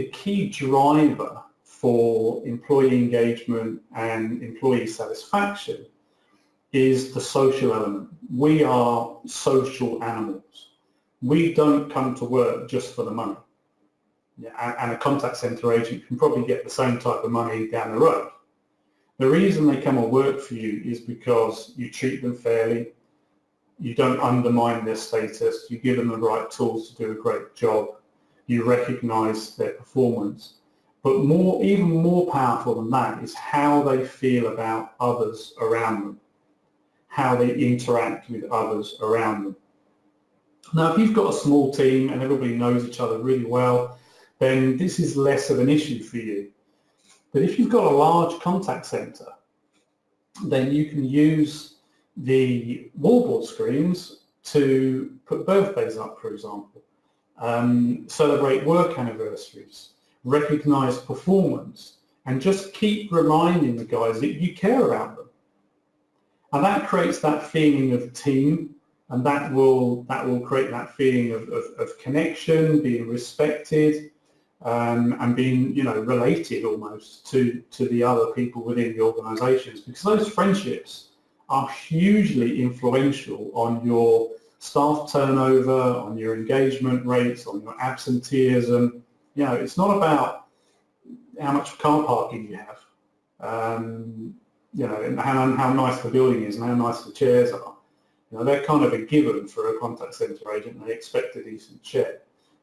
the key driver for employee engagement and employee satisfaction is the social element. We are social animals. We don't come to work just for the money. And a contact centre agent can probably get the same type of money down the road. The reason they come and work for you is because you treat them fairly, you don't undermine their status, you give them the right tools to do a great job, you recognise their performance. But more, even more powerful than that is how they feel about others around them, how they interact with others around them. Now, if you've got a small team and everybody knows each other really well, then this is less of an issue for you. But if you've got a large contact center, then you can use the wallboard screens to put birthdays up, for example, um, celebrate work anniversaries, recognize performance, and just keep reminding the guys that you care about them. And that creates that feeling of team, and that will that will create that feeling of, of, of connection, being respected, um, and being you know related almost to to the other people within the organisations because those friendships are hugely influential on your staff turnover, on your engagement rates, on your absenteeism. You know, it's not about how much car parking you have, um, you know, and how, how nice the building is and how nice the chairs are. You know, they're kind of a given for a contact centre agent. They expect a decent chair.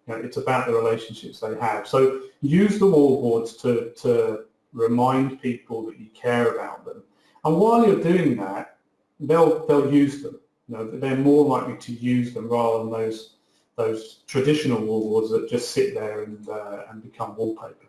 You know, it's about the relationships they have. So use the wallboards to, to remind people that you care about them. And while you're doing that, they'll, they'll use them. You know, they're more likely to use them rather than those, those traditional wallboards that just sit there and, uh, and become wallpaper.